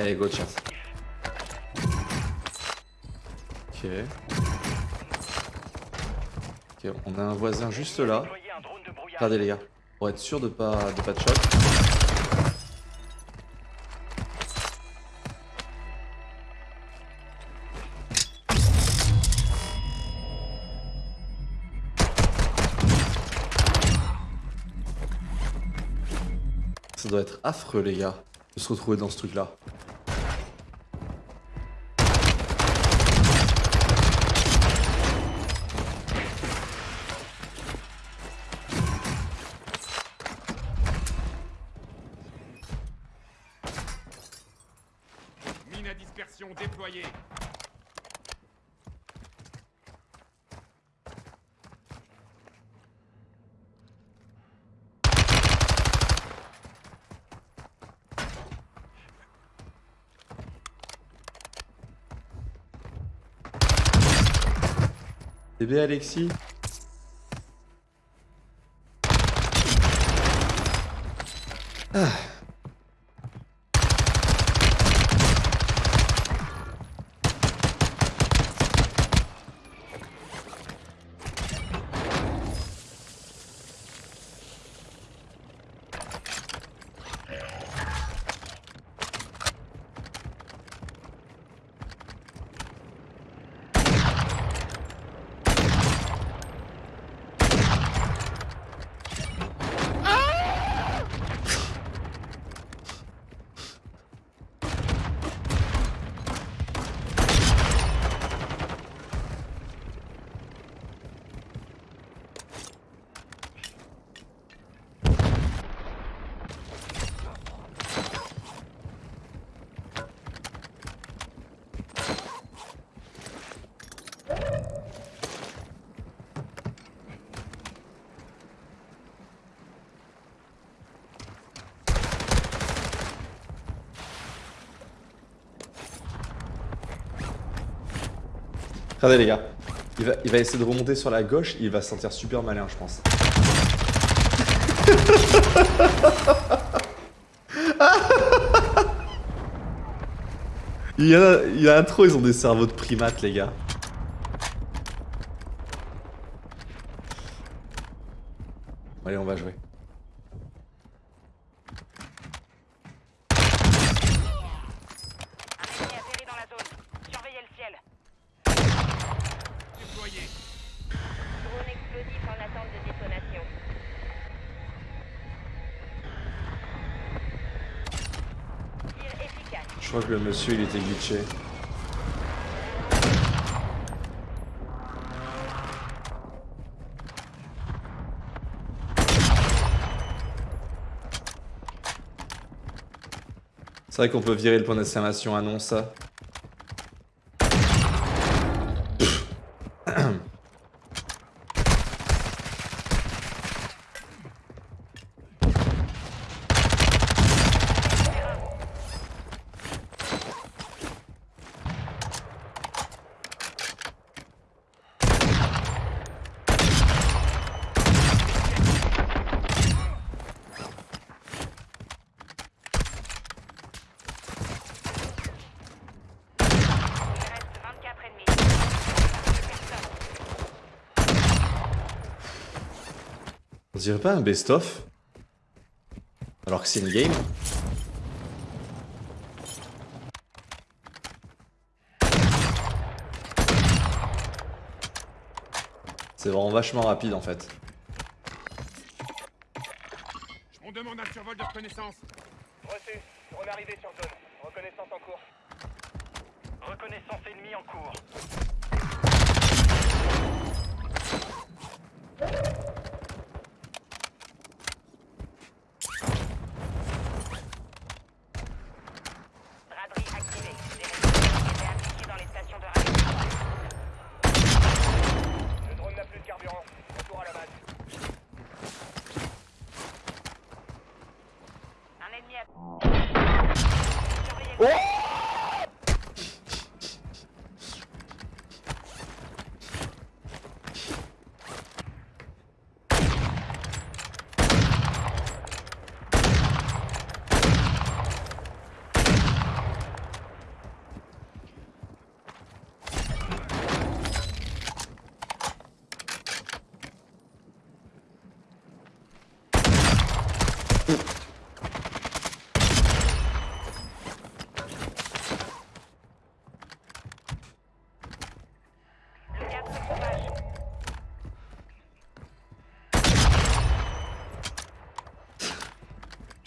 Allez, go chat. Ok. Ok, on a un voisin juste là. Regardez les gars, pour être sûr de pas de pas de shot. Ça doit être affreux les gars, de se retrouver dans ce truc là. Bébé Alexis Regardez les gars, il va, essayer de remonter sur la gauche, il va se sentir super malin je pense. il, y a, il y a trop, ils ont des cerveaux de primates les gars. Allez, on va jouer. Un ennemi atterri dans la zone. Surveillez le ciel. Drone explosif en attente de détonation. Tir efficace. Je crois que le monsieur il était glitché. C'est vrai qu'on peut virer le point d'exclamation annonce. Il On dirait pas un best-of Alors que c'est une game C'est vraiment vachement rapide en fait. On demande un survol de reconnaissance. Reçu. Drone arrivé sur zone. Reconnaissance en cours. Reconnaissance ennemie en cours. Braderie activée. Les résultats étaient appliqués dans les stations de radio. Le drone n'a plus de carburant. Retour à la base. Un ennemi a... Surveillez le ciel. Le gaz se propage.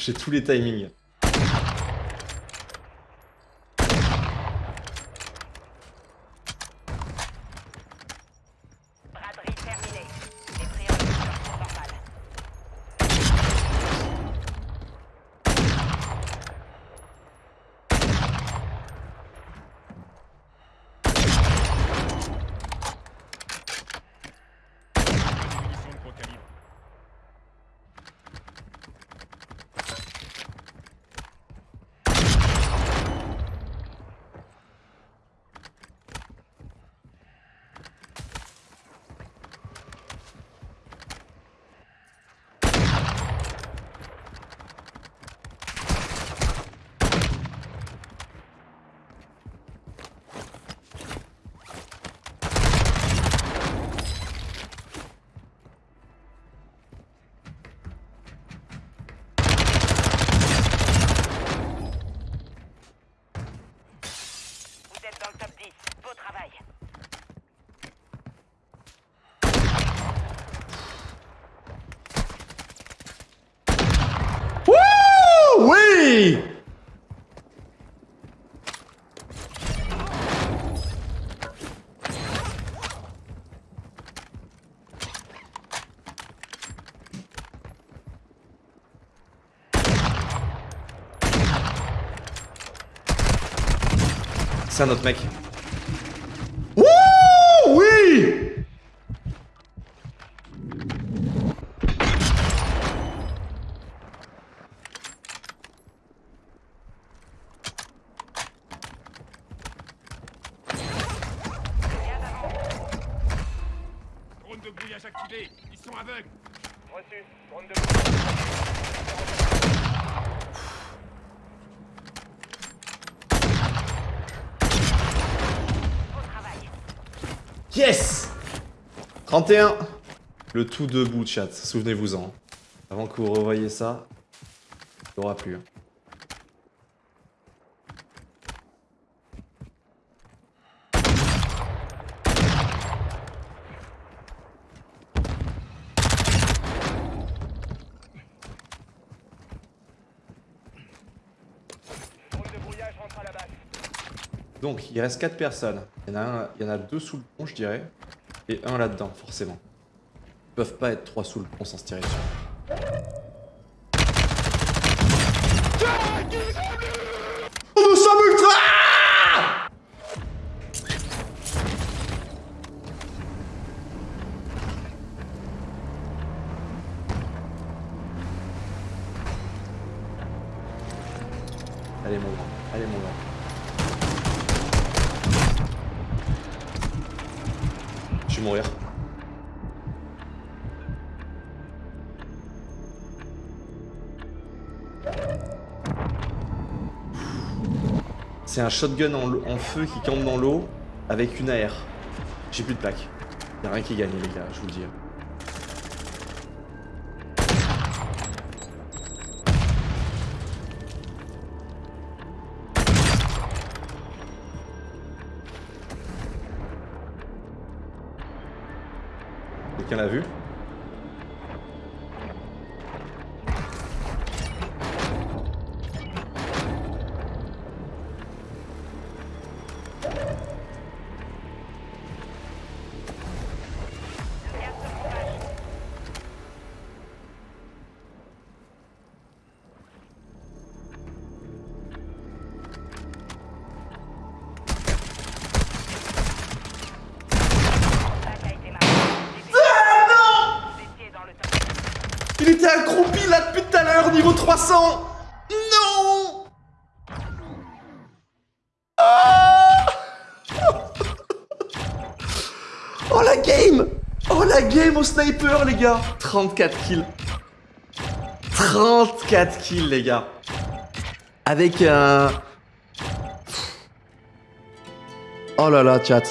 J'ai tous les timings. C'est un autre mec. Wouh Oui Drone de brouillage activé. Ils sont aveugles. Reçu. Drone de Beau Yes 31 Le tout debout, chat, souvenez-vous-en. Avant que vous revoyez ça, il n'y aura plus. hein. drone de brouillage rentre à la base. Donc, il reste 4 personnes. Il y en a, un, il y en a deux sous le pont, je dirais. Et un là-dedans, forcément. Ils peuvent pas être trois sous le pont sans se tirer dessus. Nous sommes ultra Allez mon grand, allez mon grand. C'est un shotgun en, feu qui campe dans l'eau avec une AR. J'ai plus de plaques. Y'a rien qui est gagné les gars, je vous le dis. Quelqu'un l'a vu Il était accroupi là depuis tout à l'heure, niveau 300 Non! Ah! Oh la game! Oh la game au sniper les gars! 34 kills. 34 kills les gars. Avec un... Oh là là chat